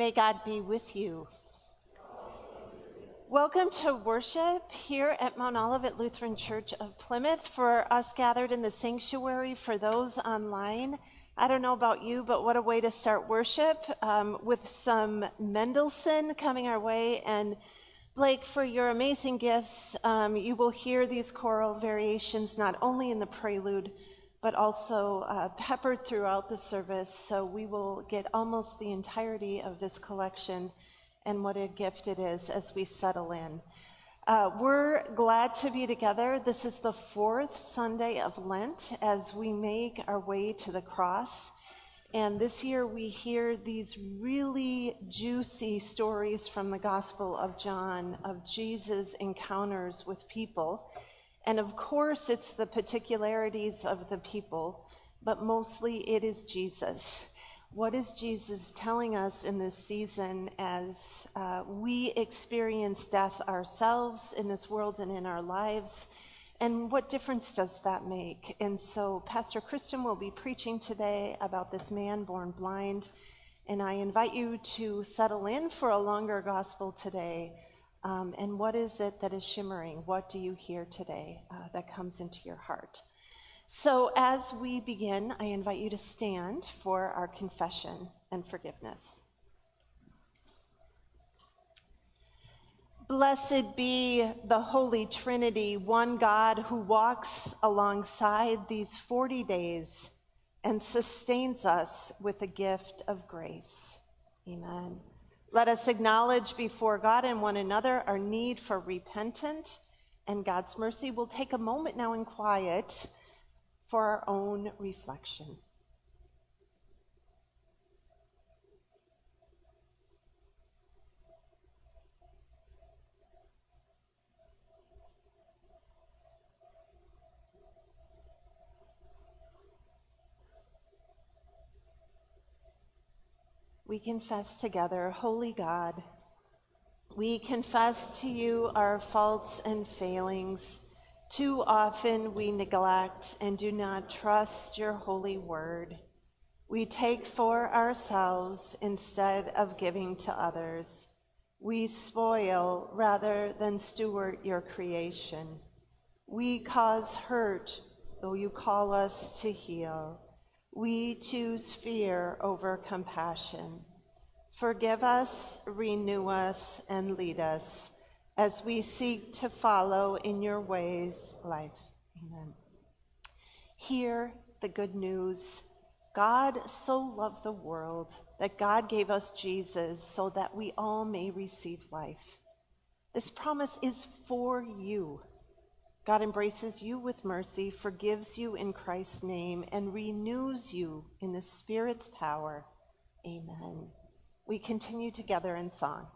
May God be with you. Welcome to worship here at Mount Olivet Lutheran Church of Plymouth. For us gathered in the sanctuary, for those online, I don't know about you, but what a way to start worship um, with some Mendelssohn coming our way. And Blake, for your amazing gifts, um, you will hear these choral variations not only in the prelude but also uh, peppered throughout the service. So we will get almost the entirety of this collection and what a gift it is as we settle in. Uh, we're glad to be together. This is the fourth Sunday of Lent as we make our way to the cross. And this year we hear these really juicy stories from the Gospel of John of Jesus' encounters with people. And of course, it's the particularities of the people, but mostly it is Jesus. What is Jesus telling us in this season as uh, we experience death ourselves in this world and in our lives? And what difference does that make? And so, Pastor Christian will be preaching today about this man born blind. And I invite you to settle in for a longer gospel today um, and what is it that is shimmering? What do you hear today uh, that comes into your heart? So, as we begin, I invite you to stand for our confession and forgiveness. Blessed be the Holy Trinity, one God who walks alongside these 40 days and sustains us with the gift of grace. Amen. Let us acknowledge before God and one another our need for repentance and God's mercy. We'll take a moment now in quiet for our own reflection. We confess together, Holy God, we confess to you our faults and failings. Too often we neglect and do not trust your holy word. We take for ourselves instead of giving to others. We spoil rather than steward your creation. We cause hurt, though you call us to heal. We choose fear over compassion. Forgive us, renew us, and lead us as we seek to follow in your ways life. Amen. Hear the good news. God so loved the world that God gave us Jesus so that we all may receive life. This promise is for you. God embraces you with mercy, forgives you in Christ's name, and renews you in the Spirit's power. Amen. We continue together in song.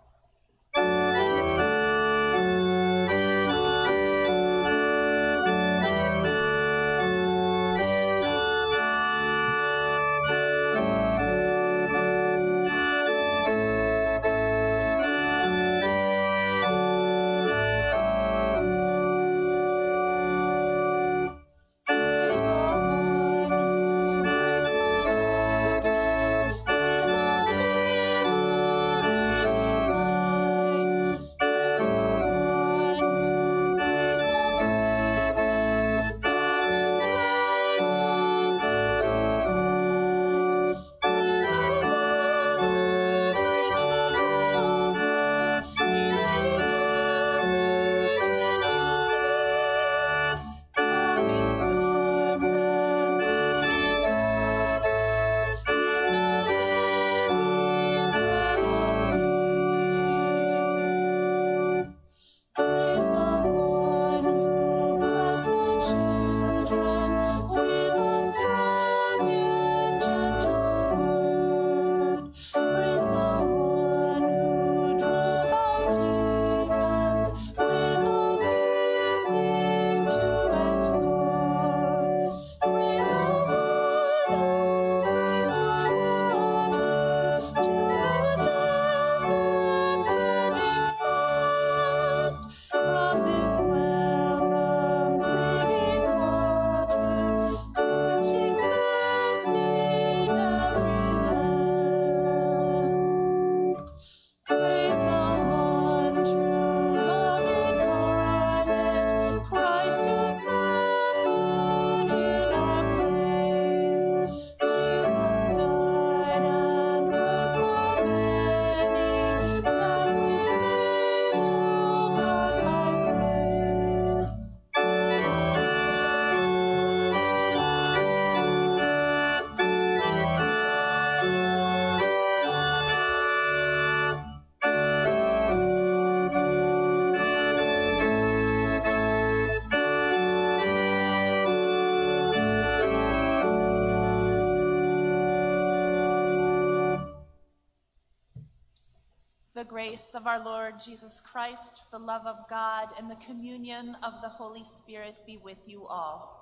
Grace of our Lord Jesus Christ, the love of God, and the communion of the Holy Spirit be with you all.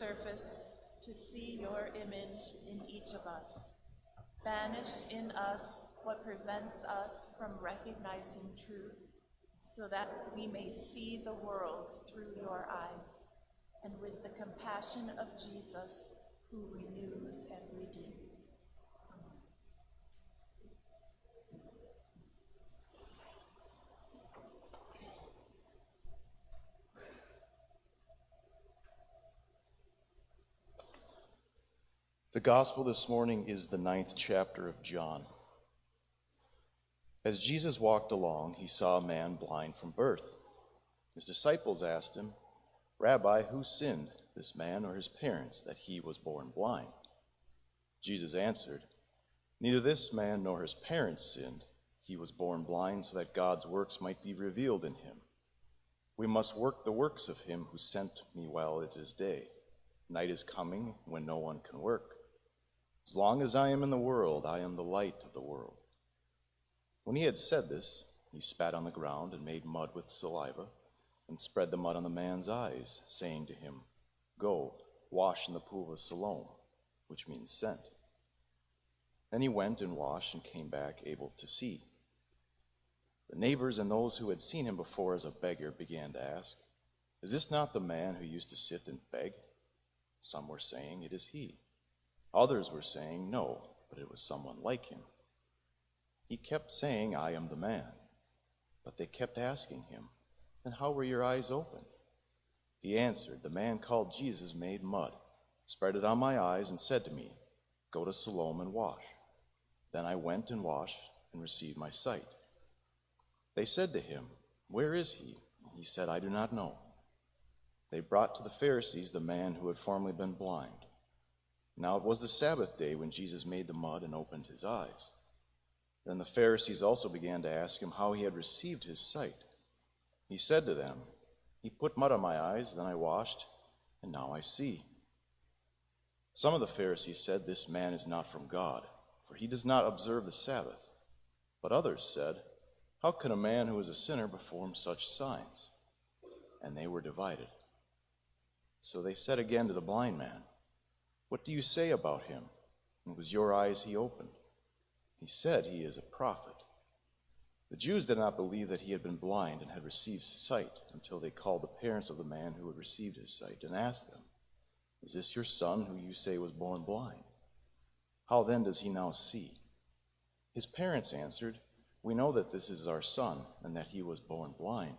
Surface to see your image in each of us. Banish in us what prevents us from recognizing truth, so that we may see the world through your eyes, and with the compassion of Jesus, who renews and redeems. The gospel this morning is the ninth chapter of John. As Jesus walked along, he saw a man blind from birth. His disciples asked him, Rabbi, who sinned, this man or his parents, that he was born blind? Jesus answered, Neither this man nor his parents sinned. He was born blind so that God's works might be revealed in him. We must work the works of him who sent me while it is day. Night is coming when no one can work. As long as I am in the world, I am the light of the world. When he had said this, he spat on the ground and made mud with saliva and spread the mud on the man's eyes, saying to him, Go, wash in the pool of Siloam, which means sent. Then he went and washed and came back able to see. The neighbors and those who had seen him before as a beggar began to ask, Is this not the man who used to sit and beg? Some were saying, It is he. Others were saying, No, but it was someone like him. He kept saying, I am the man. But they kept asking him, Then how were your eyes opened? He answered, The man called Jesus made mud, spread it on my eyes, and said to me, Go to Siloam and wash. Then I went and washed and received my sight. They said to him, Where is he? He said, I do not know. They brought to the Pharisees the man who had formerly been blind. Now it was the Sabbath day when Jesus made the mud and opened his eyes. Then the Pharisees also began to ask him how he had received his sight. He said to them, He put mud on my eyes, then I washed, and now I see. Some of the Pharisees said, This man is not from God, for he does not observe the Sabbath. But others said, How can a man who is a sinner perform such signs? And they were divided. So they said again to the blind man, What do you say about him? It was your eyes he opened. He said he is a prophet. The Jews did not believe that he had been blind and had received sight until they called the parents of the man who had received his sight and asked them, Is this your son who you say was born blind? How then does he now see? His parents answered, We know that this is our son and that he was born blind.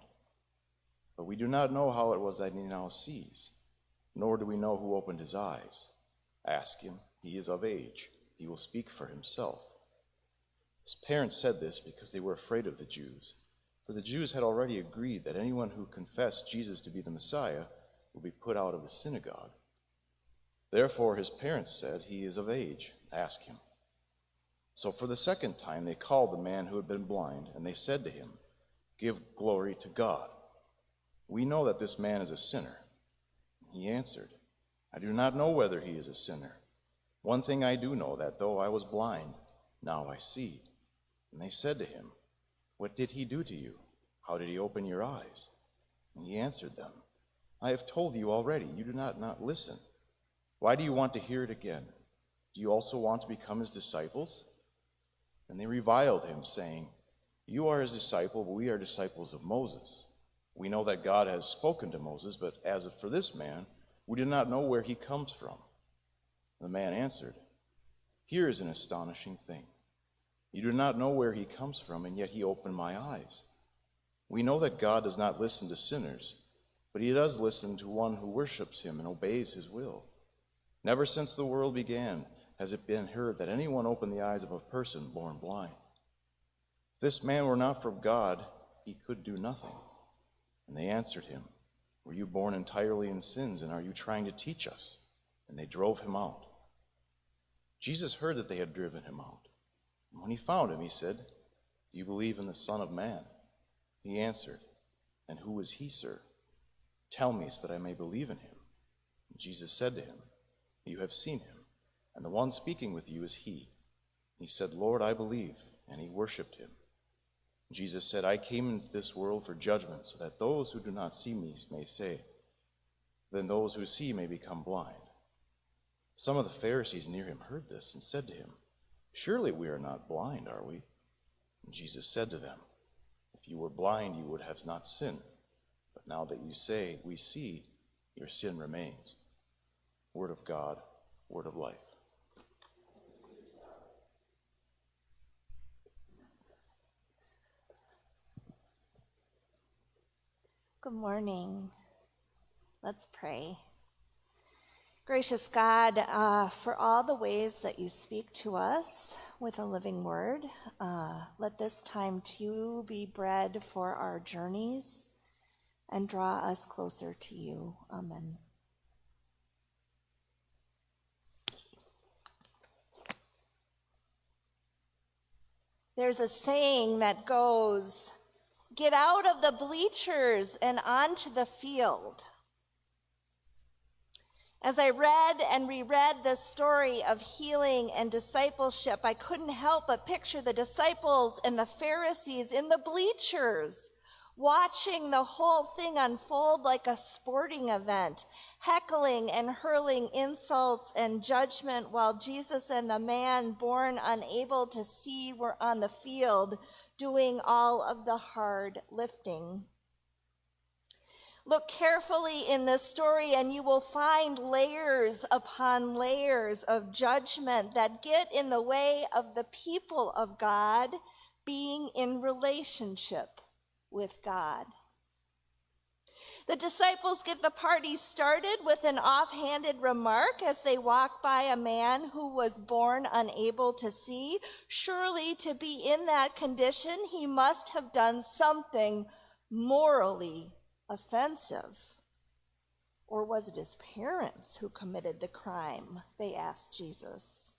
But we do not know how it was that he now sees, nor do we know who opened his eyes. Ask him, he is of age. He will speak for himself. His parents said this because they were afraid of the Jews, for the Jews had already agreed that anyone who confessed Jesus to be the Messiah would be put out of the synagogue. Therefore his parents said, He is of age, ask him. So for the second time they called the man who had been blind, and they said to him, Give glory to God. We know that this man is a sinner. He answered, I do not know whether he is a sinner. One thing I do know, that though I was blind, now I see. And they said to him, What did he do to you? How did he open your eyes? And he answered them, I have told you already, you do not, not listen. Why do you want to hear it again? Do you also want to become his disciples? And they reviled him, saying, You are his disciple, but we are disciples of Moses. We know that God has spoken to Moses, but as for this man, we do not know where he comes from. The man answered, Here is an astonishing thing. You do not know where he comes from, and yet he opened my eyes. We know that God does not listen to sinners, but he does listen to one who worships him and obeys his will. Never since the world began has it been heard that anyone opened the eyes of a person born blind. If this man were not from God, he could do nothing. And they answered him, Were you born entirely in sins, and are you trying to teach us? And they drove him out. Jesus heard that they had driven him out. And when he found him, he said, Do you believe in the Son of Man? He answered, And who is he, sir? Tell me so that I may believe in him. And Jesus said to him, You have seen him, and the one speaking with you is he. He said, Lord, I believe, and he worshiped him. Jesus said, I came into this world for judgment, so that those who do not see me may say, then those who see may become blind. Some of the Pharisees near him heard this and said to him, Surely we are not blind, are we? And Jesus said to them, If you were blind, you would have not sinned. But now that you say, We see, your sin remains. Word of God, word of life. Good morning. Let's pray. Gracious God, uh, for all the ways that you speak to us with a living word, uh, let this time too be bread for our journeys and draw us closer to you. Amen. There's a saying that goes, Get out of the bleachers and onto the field. As I read and reread this story of healing and discipleship, I couldn't help but picture the disciples and the Pharisees in the bleachers, watching the whole thing unfold like a sporting event, heckling and hurling insults and judgment while Jesus and the man born unable to see were on the field doing all of the hard lifting. Look carefully in this story, and you will find layers upon layers of judgment that get in the way of the people of God being in relationship with God. The disciples get the party started with an offhanded remark as they walk by a man who was born unable to see. Surely, to be in that condition, he must have done something morally offensive. Or was it his parents who committed the crime? They asked Jesus.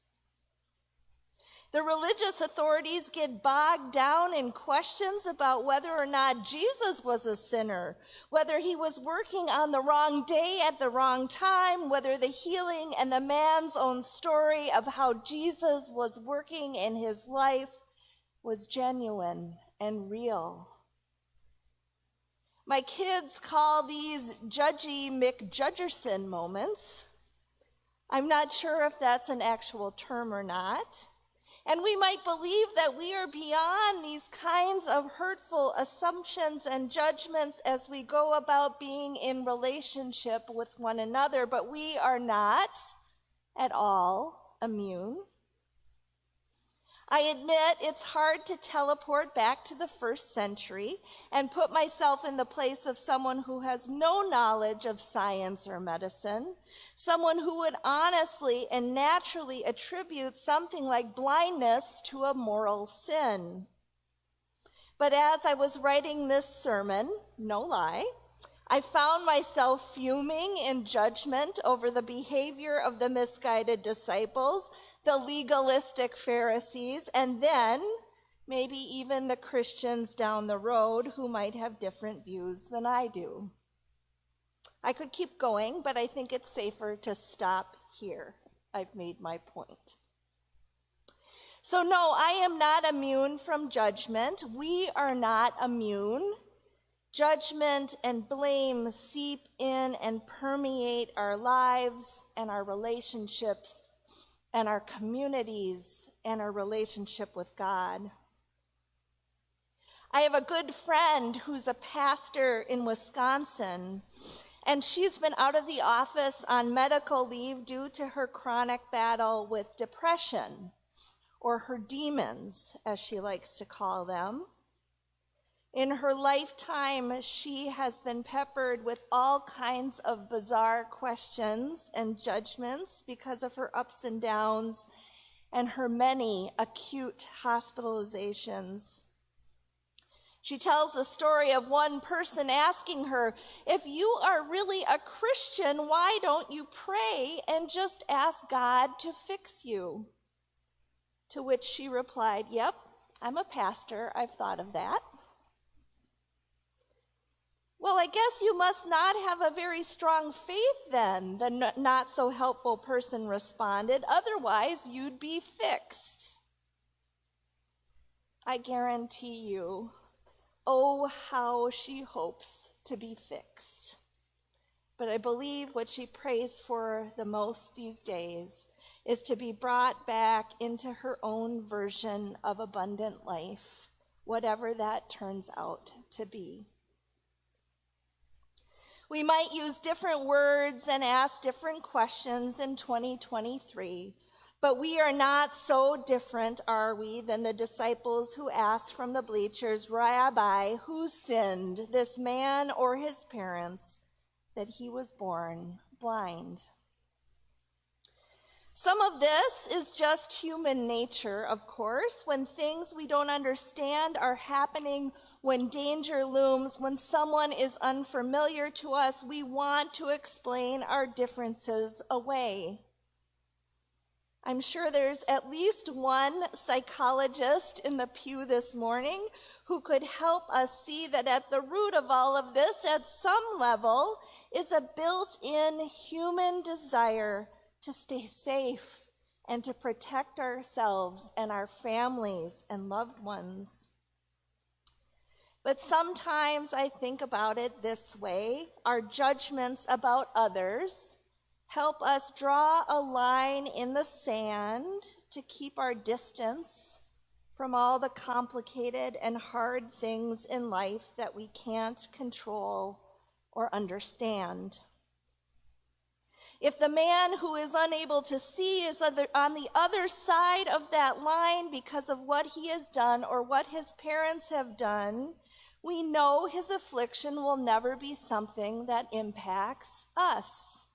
The religious authorities get bogged down in questions about whether or not Jesus was a sinner, whether he was working on the wrong day at the wrong time, whether the healing and the man's own story of how Jesus was working in his life was genuine and real. My kids call these judgy McJudgerson moments. I'm not sure if that's an actual term or not. And we might believe that we are beyond these kinds of hurtful assumptions and judgments as we go about being in relationship with one another, but we are not at all immune. I admit it's hard to teleport back to the first century and put myself in the place of someone who has no knowledge of science or medicine, someone who would honestly and naturally attribute something like blindness to a moral sin. But as I was writing this sermon, no lie, I found myself fuming in judgment over the behavior of the misguided disciples the legalistic Pharisees, and then maybe even the Christians down the road who might have different views than I do. I could keep going, but I think it's safer to stop here. I've made my point. So, no, I am not immune from judgment. We are not immune. Judgment and blame seep in and permeate our lives and our relationships and our communities and our relationship with God. I have a good friend who's a pastor in Wisconsin, and she's been out of the office on medical leave due to her chronic battle with depression, or her demons, as she likes to call them. In her lifetime, she has been peppered with all kinds of bizarre questions and judgments because of her ups and downs and her many acute hospitalizations. She tells the story of one person asking her, If you are really a Christian, why don't you pray and just ask God to fix you? To which she replied, Yep, I'm a pastor. I've thought of that. I guess you must not have a very strong faith then, the not so helpful person responded. Otherwise, you'd be fixed. I guarantee you, oh, how she hopes to be fixed. But I believe what she prays for the most these days is to be brought back into her own version of abundant life, whatever that turns out to be. We might use different words and ask different questions in 2023, but we are not so different, are we, than the disciples who asked from the bleachers, Rabbi, who sinned, this man or his parents, that he was born blind? Some of this is just human nature, of course, when things we don't understand are happening when danger looms, when someone is unfamiliar to us, we want to explain our differences away. I'm sure there's at least one psychologist in the pew this morning who could help us see that at the root of all of this, at some level, is a built in human desire to stay safe and to protect ourselves and our families and loved ones. But sometimes I think about it this way our judgments about others help us draw a line in the sand to keep our distance from all the complicated and hard things in life that we can't control or understand. If the man who is unable to see is on the other side of that line because of what he has done or what his parents have done, we know his affliction will never be something that impacts us.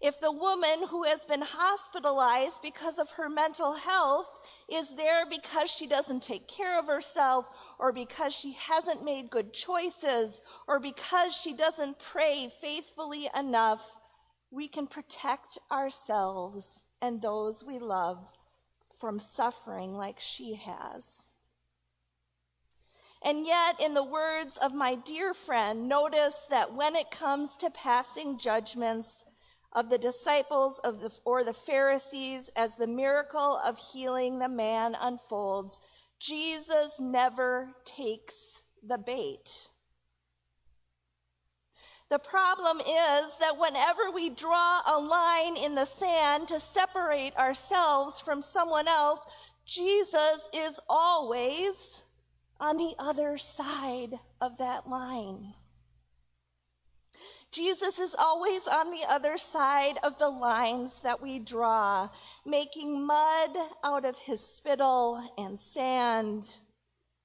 If the woman who has been hospitalized because of her mental health is there because she doesn't take care of herself, or because she hasn't made good choices, or because she doesn't pray faithfully enough, we can protect ourselves and those we love from suffering like she has. And yet, in the words of my dear friend, notice that when it comes to passing judgments of the disciples of the, or the Pharisees as the miracle of healing the man unfolds, Jesus never takes the bait. The problem is that whenever we draw a line in the sand to separate ourselves from someone else, Jesus is always on the other side of that line. Jesus is always on the other side of the lines that we draw, making mud out of his spittle and sand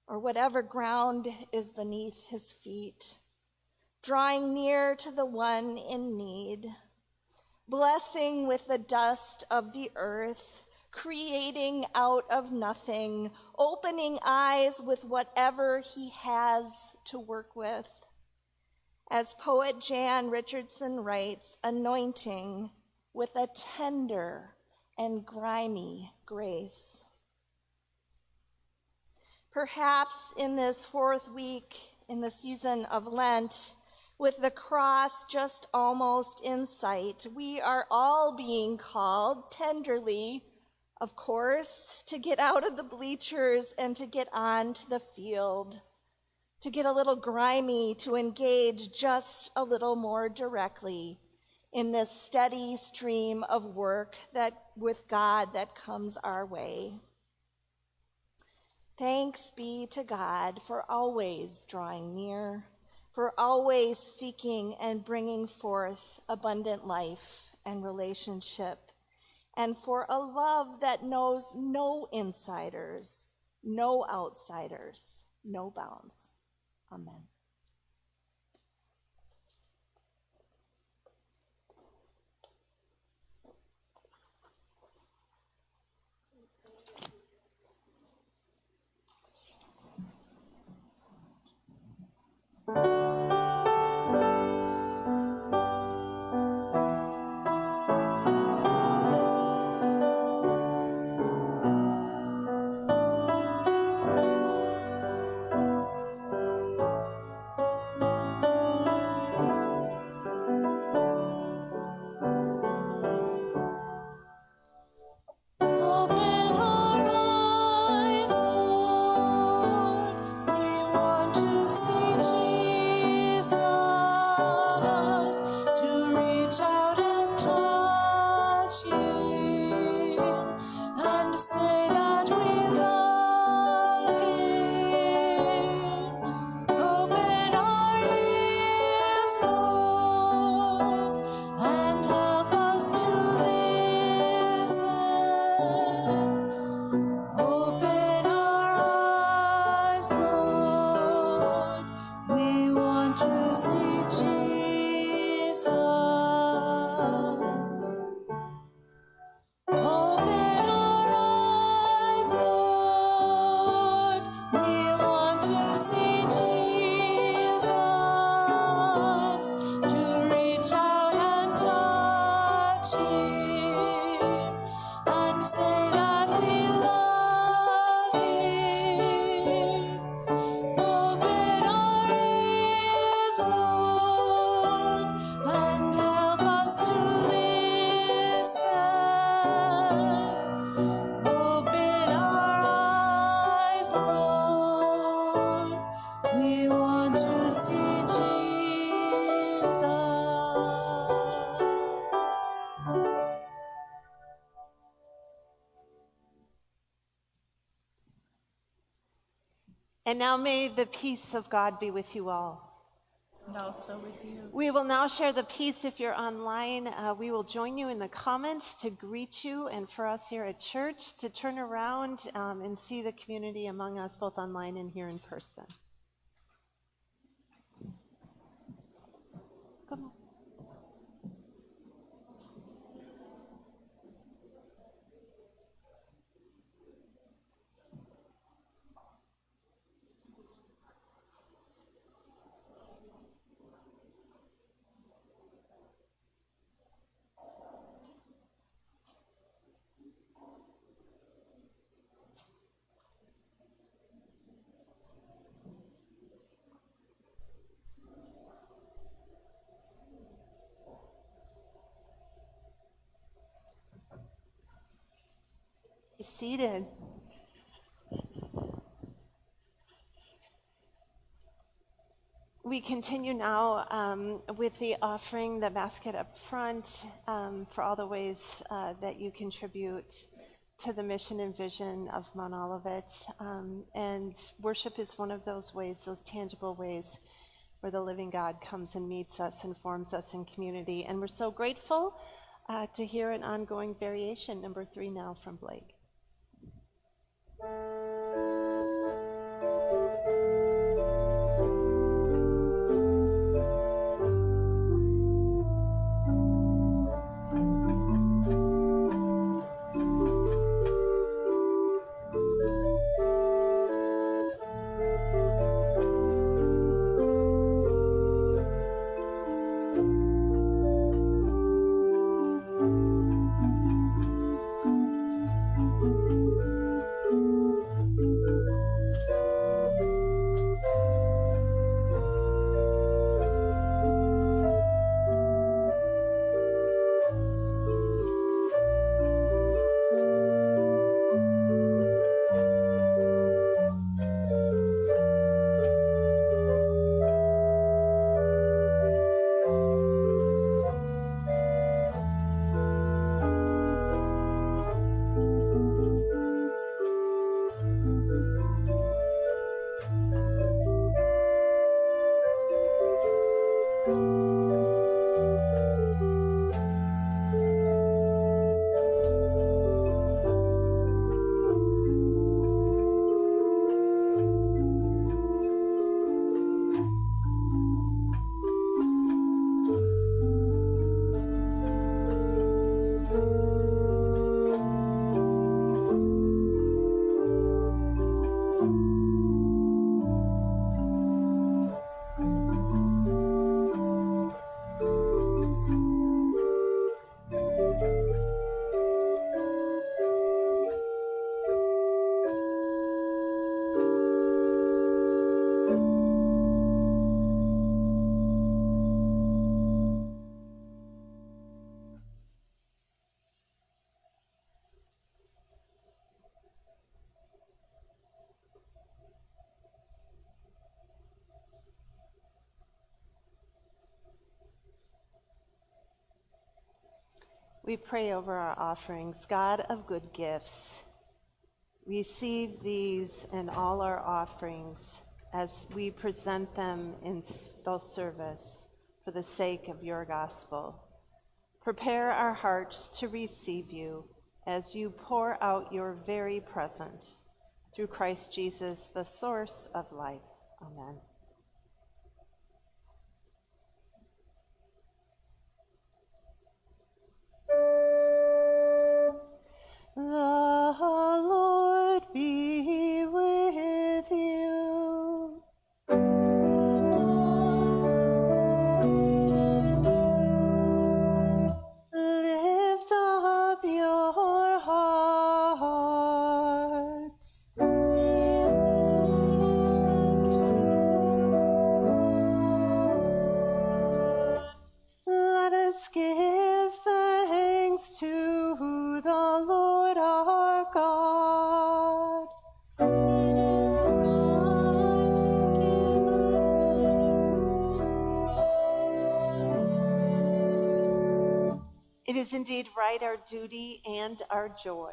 or whatever ground is beneath his feet, drawing near to the one in need, blessing with the dust of the earth creating out of nothing, opening eyes with whatever he has to work with. As poet Jan Richardson writes, anointing with a tender and grimy grace. Perhaps in this fourth week in the season of Lent, with the cross just almost in sight, we are all being called tenderly of course, to get out of the bleachers and to get onto the field, to get a little grimy, to engage just a little more directly in this steady stream of work that with God that comes our way. Thanks be to God for always drawing near, for always seeking and bringing forth abundant life and relationship and for a love that knows no insiders, no outsiders, no bounds. Amen. Now may the peace of God be with you all. And also with you. We will now share the peace if you're online. Uh, we will join you in the comments to greet you and for us here at church to turn around um, and see the community among us, both online and here in person. Be seated. We continue now um, with the offering, the basket up front, um, for all the ways uh, that you contribute to the mission and vision of Mount Olivet. Um, and worship is one of those ways, those tangible ways where the living God comes and meets us and forms us in community. And we're so grateful uh, to hear an ongoing variation, number three now from Blake. We pray over our offerings. God of good gifts, receive these and all our offerings as we present them in those service for the sake of your gospel. Prepare our hearts to receive you as you pour out your very presence through Christ Jesus, the source of life. Amen. Indeed right, our duty and our joy,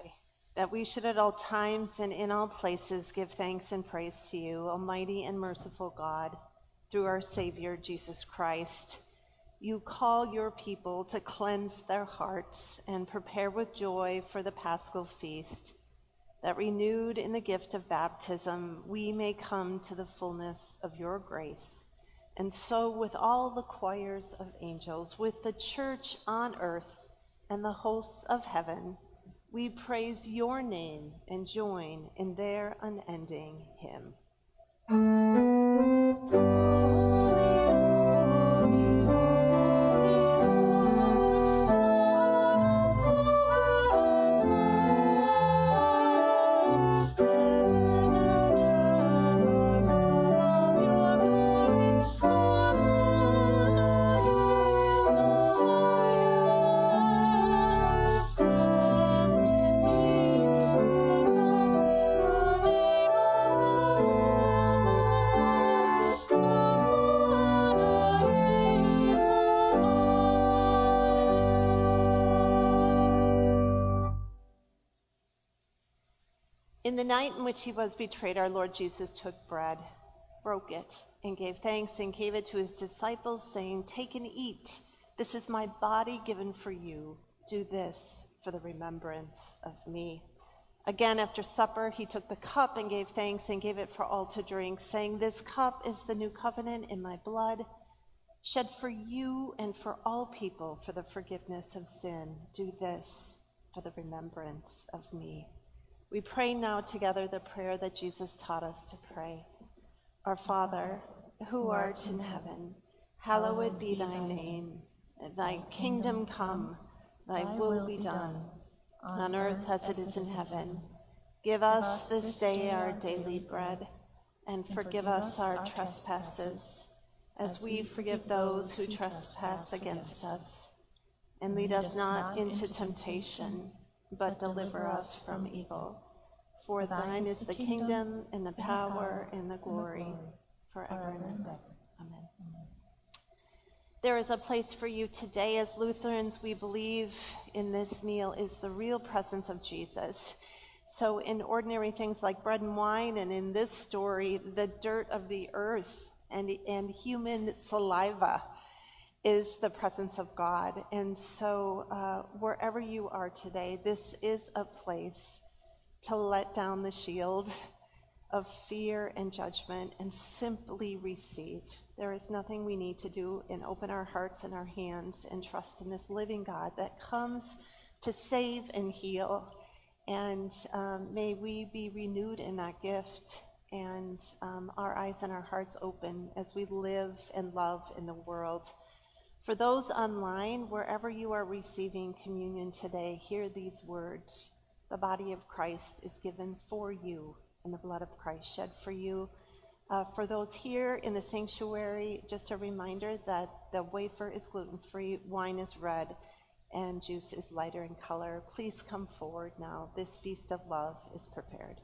that we should at all times and in all places give thanks and praise to you, Almighty and merciful God, through our Savior Jesus Christ. You call your people to cleanse their hearts and prepare with joy for the paschal feast, that renewed in the gift of baptism, we may come to the fullness of your grace. And so, with all the choirs of angels, with the church on earth and the hosts of heaven, we praise your name and join in their unending hymn. The night in which he was betrayed, our Lord Jesus took bread, broke it, and gave thanks, and gave it to his disciples, saying, Take and eat. This is my body given for you. Do this for the remembrance of me. Again, after supper, he took the cup and gave thanks and gave it for all to drink, saying, This cup is the new covenant in my blood, shed for you and for all people for the forgiveness of sin. Do this for the remembrance of me. We pray now together the prayer that Jesus taught us to pray. Our Father, who art in heaven, hallowed be thy name. Thy kingdom come, thy will be done, on earth as it is in heaven. Give us this day our daily bread, and forgive us our trespasses, as we forgive those who trespass against us. And lead us not into temptation but deliver us from evil. For thine is the kingdom, and the power, and the glory, forever and ever. Amen. There is a place for you today. As Lutherans, we believe in this meal is the real presence of Jesus. So, in ordinary things like bread and wine, and in this story, the dirt of the earth and, and human saliva is the presence of God. And so, uh, wherever you are today, this is a place to let down the shield of fear and judgment and simply receive. There is nothing we need to do and open our hearts and our hands and trust in this living God that comes to save and heal. And um, may we be renewed in that gift and um, our eyes and our hearts open as we live and love in the world. For those online, wherever you are receiving communion today, hear these words The body of Christ is given for you, and the blood of Christ shed for you. Uh, for those here in the sanctuary, just a reminder that the wafer is gluten free, wine is red, and juice is lighter in color. Please come forward now. This feast of love is prepared.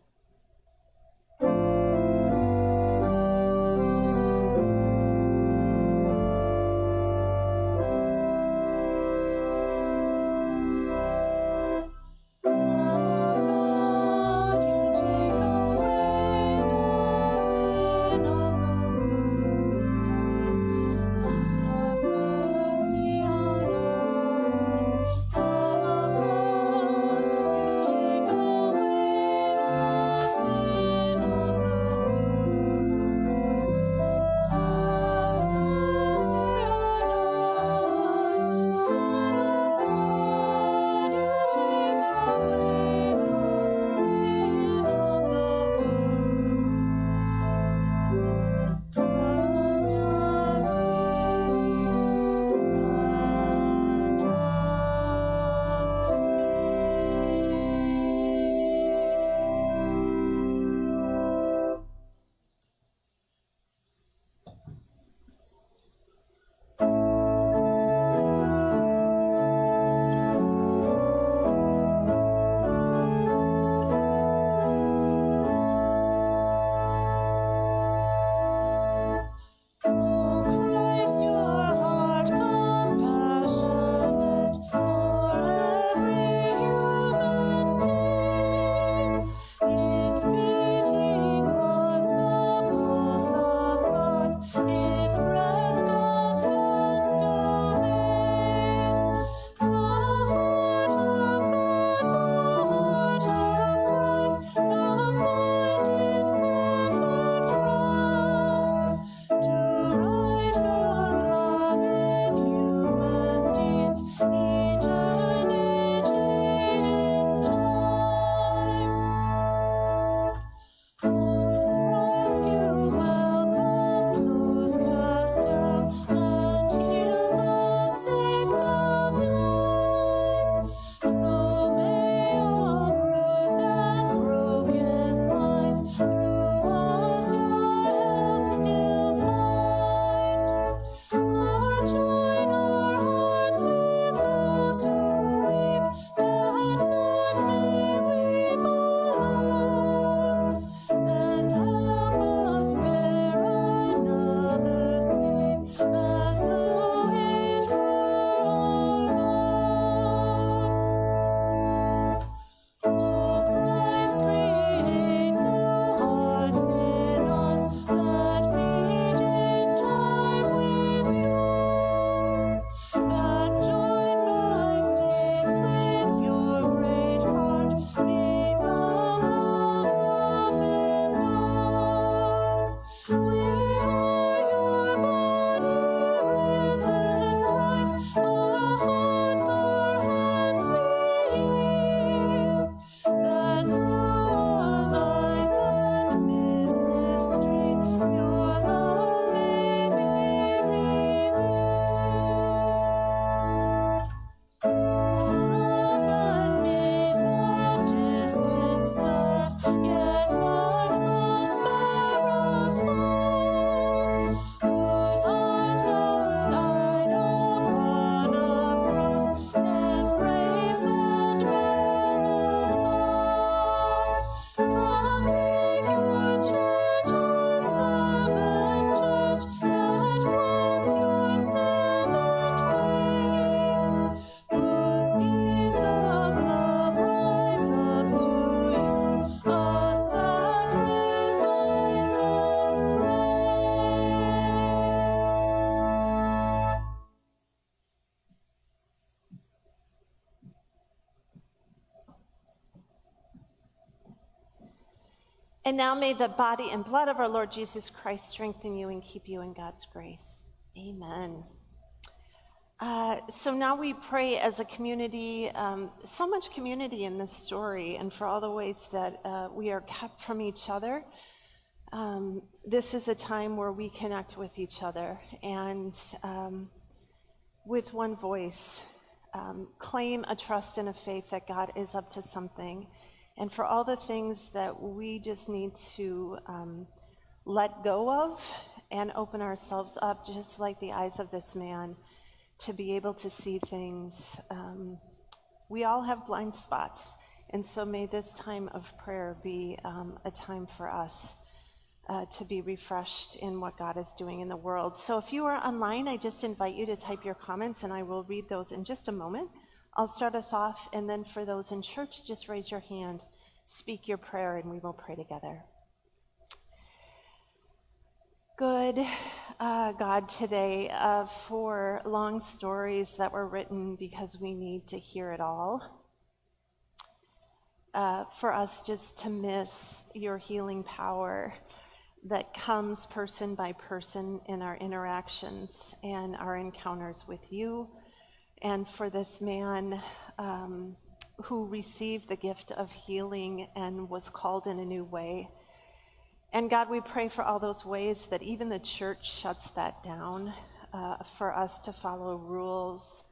Yet marks the. Now may the body and blood of our Lord Jesus Christ strengthen you and keep you in God's grace. Amen. Uh, so now we pray as a community, um, so much community in this story, and for all the ways that uh, we are kept from each other. Um, this is a time where we connect with each other and um, with one voice um, claim a trust and a faith that God is up to something. And for all the things that we just need to um, let go of and open ourselves up, just like the eyes of this man to be able to see things. Um, we all have blind spots, and so may this time of prayer be um, a time for us uh, to be refreshed in what God is doing in the world. So if you are online, I just invite you to type your comments, and I will read those in just a moment. I'll start us off, and then for those in church, just raise your hand, speak your prayer, and we will pray together. Good uh, God today uh, for long stories that were written because we need to hear it all. Uh, for us just to miss your healing power that comes person by person in our interactions and our encounters with you. And for this man um, who received the gift of healing and was called in a new way. And God, we pray for all those ways that even the church shuts that down uh, for us to follow rules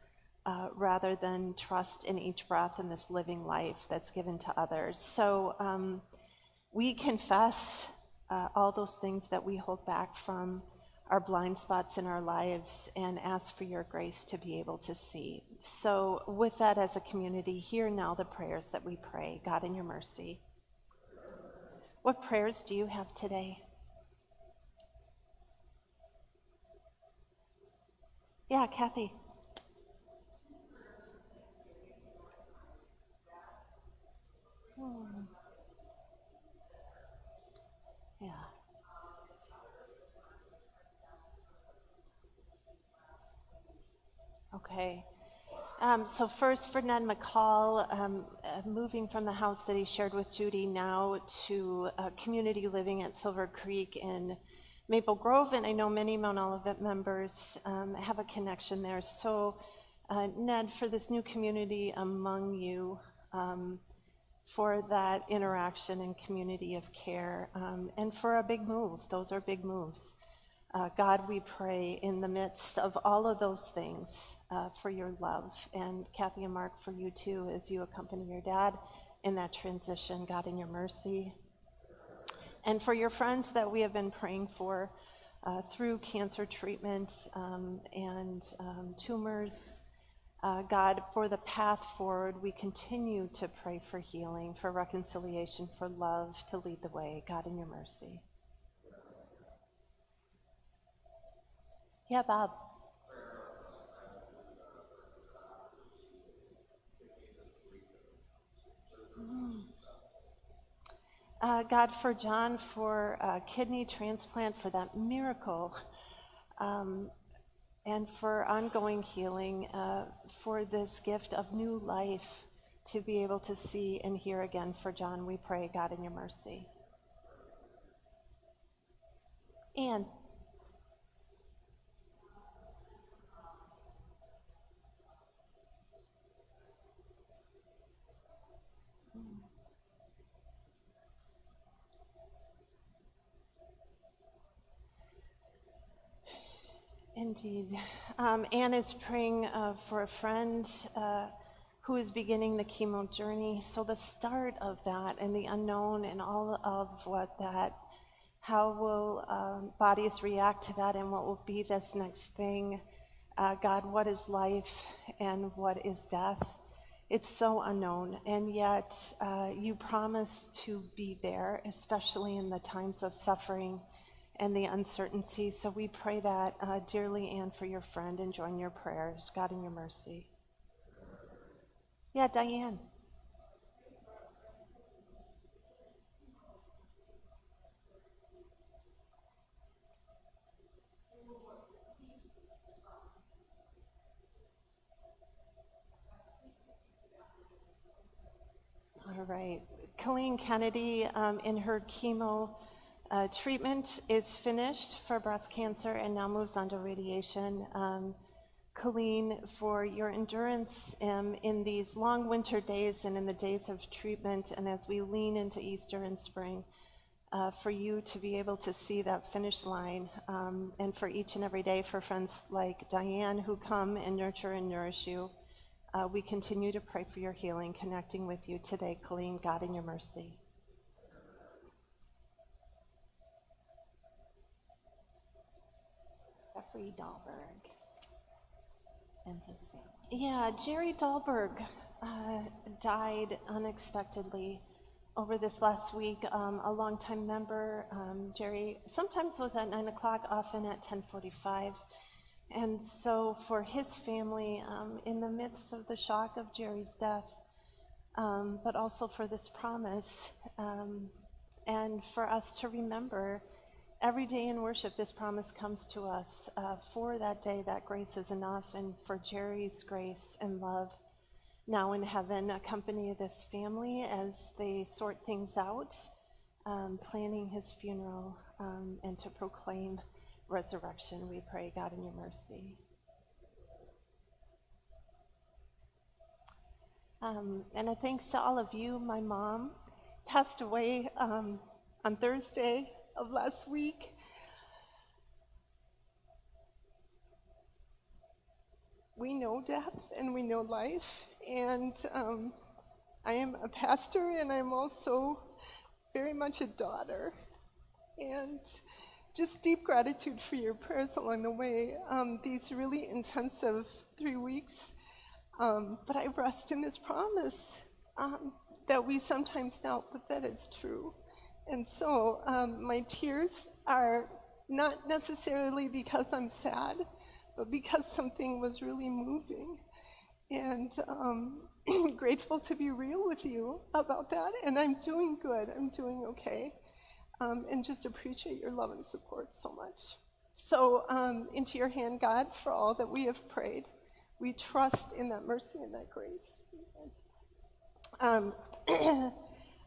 uh, rather than trust in each breath in this living life that's given to others. So um, we confess uh, all those things that we hold back from our blind spots in our lives and ask for your grace to be able to see. So, with that as a community, hear now the prayers that we pray. God, in your mercy. What prayers do you have today? Yeah, Kathy. Hmm. Okay. Um, so first, for Ned McCall, um, uh, moving from the house that he shared with Judy now to uh, community living at Silver Creek in Maple Grove, and I know many Mount Olivet members um, have a connection there. So, uh, Ned, for this new community among you, um, for that interaction and community of care, um, and for a big move. Those are big moves. Uh, God, we pray in the midst of all of those things uh, for your love. And Kathy and Mark, for you too, as you accompany your dad in that transition, God, in your mercy. And for your friends that we have been praying for uh, through cancer treatment um, and um, tumors. Uh, God, for the path forward, we continue to pray for healing, for reconciliation, for love to lead the way. God, in your mercy. Yeah, Bob. Mm. Uh, God, for John, for uh, kidney transplant, for that miracle, um, and for ongoing healing, uh, for this gift of new life to be able to see and hear again. For John, we pray, God, in your mercy. And Indeed. Um, Anne is praying uh, for a friend uh, who is beginning the chemo journey. So, the start of that and the unknown and all of what that, how will um, bodies react to that and what will be this next thing? Uh, God, what is life and what is death? It's so unknown, and yet uh, you promise to be there, especially in the times of suffering and the uncertainty. So we pray that uh, dearly, and for your friend, and join your prayers. God, in your mercy. Yeah, Diane. All right. Colleen Kennedy, um, in her chemo uh, treatment, is finished for breast cancer and now moves on to radiation. Um, Colleen, for your endurance um, in these long winter days and in the days of treatment, and as we lean into Easter and spring, uh, for you to be able to see that finish line, um, and for each and every day for friends like Diane who come and nurture and nourish you. Uh, we continue to pray for your healing, connecting with you today, Colleen, God in your mercy. Jeffrey Dahlberg and his family. Yeah, Jerry Dahlberg uh, died unexpectedly over this last week. Um, a longtime member, um, Jerry, sometimes was at nine o'clock, often at ten forty-five. And so, for his family, um, in the midst of the shock of Jerry's death, um, but also for this promise, um, and for us to remember every day in worship, this promise comes to us. Uh, for that day, that grace is enough, and for Jerry's grace and love now in heaven, accompany this family as they sort things out, um, planning his funeral, um, and to proclaim resurrection. We pray, God, in your mercy. Um, and a thanks to all of you. My mom passed away um, on Thursday of last week. We know death and we know life, and um, I am a pastor and I'm also very much a daughter. And just deep gratitude for your prayers along the way, um, these really intensive three weeks. Um, but I rest in this promise um, that we sometimes doubt, but that is true. And so um, my tears are not necessarily because I'm sad, but because something was really moving. And um, grateful to be real with you about that. And I'm doing good, I'm doing okay um, and just appreciate your love and support so much. So, um, into your hand, God, for all that we have prayed. We trust in that mercy and that grace. Um,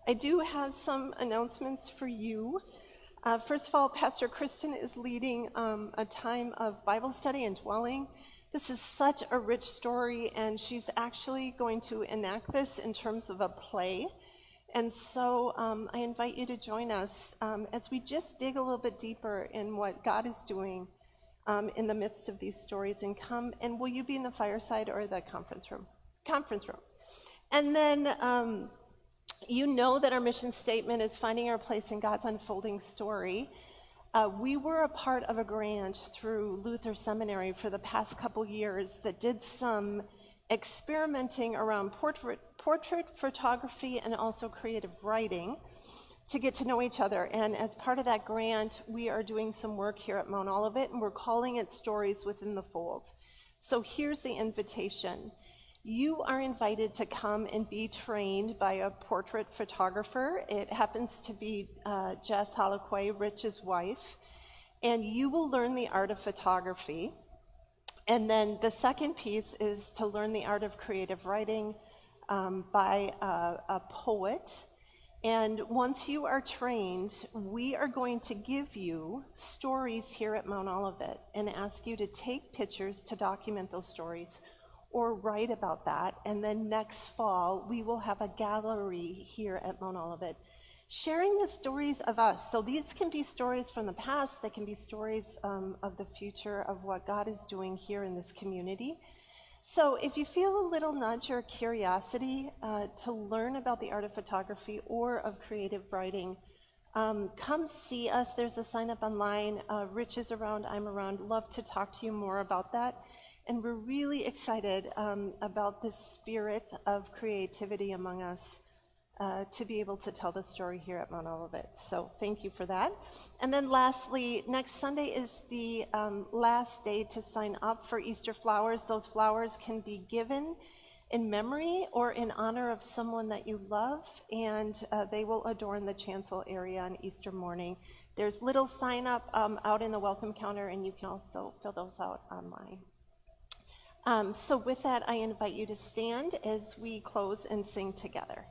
I do have some announcements for you. Uh, first of all, Pastor Kristen is leading um, a time of Bible study and dwelling. This is such a rich story, and she's actually going to enact this in terms of a play. And so um, I invite you to join us um, as we just dig a little bit deeper in what God is doing um, in the midst of these stories. And come, and will you be in the fireside or the conference room? Conference room. And then um, you know that our mission statement is finding our place in God's unfolding story. Uh, we were a part of a grant through Luther Seminary for the past couple years that did some experimenting around portrait, portrait photography and also creative writing to get to know each other. And as part of that grant, we are doing some work here at Mount Olivet, and we're calling it Stories Within the Fold. So here's the invitation. You are invited to come and be trained by a portrait photographer. It happens to be uh, Jess Holoquay, Rich's wife, and you will learn the art of photography. And then the second piece is to learn the art of creative writing um, by a, a poet. And once you are trained, we are going to give you stories here at Mount Olivet and ask you to take pictures to document those stories or write about that. And then next fall, we will have a gallery here at Mount Olivet sharing the stories of us. So these can be stories from the past, they can be stories um, of the future of what God is doing here in this community. So if you feel a little nudge or curiosity uh, to learn about the art of photography or of creative writing, um, come see us. There's a sign up online. Uh, Rich is around, I'm around. Love to talk to you more about that. And we're really excited um, about this spirit of creativity among us uh, to be able to tell the story here at Mount Olivet. So thank you for that. And then lastly, next Sunday is the um, last day to sign up for Easter flowers. Those flowers can be given in memory or in honor of someone that you love, and uh, they will adorn the chancel area on Easter morning. There's little sign up um, out in the welcome counter, and you can also fill those out online. Um, so with that, I invite you to stand as we close and sing together.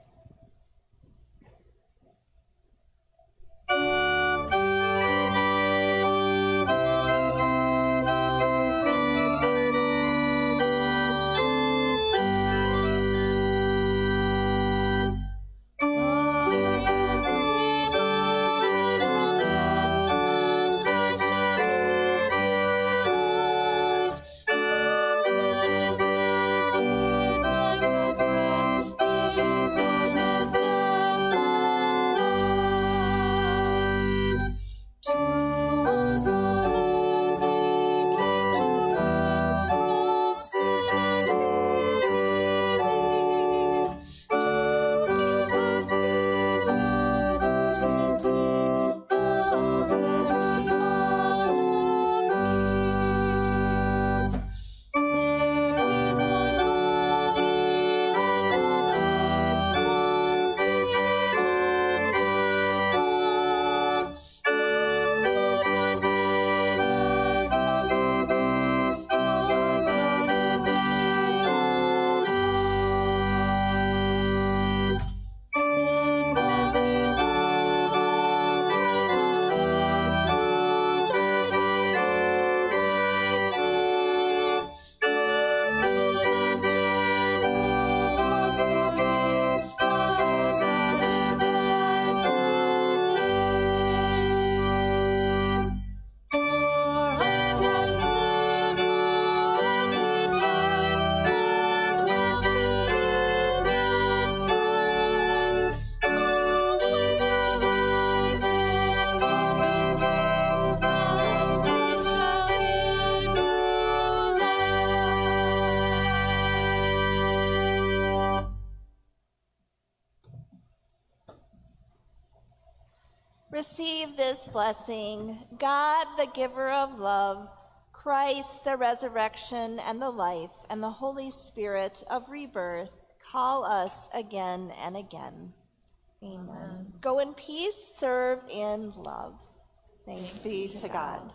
Blessing, God, the giver of love, Christ, the resurrection and the life, and the Holy Spirit of rebirth, call us again and again. Amen. Go in peace, serve in love. Thanks Be to God.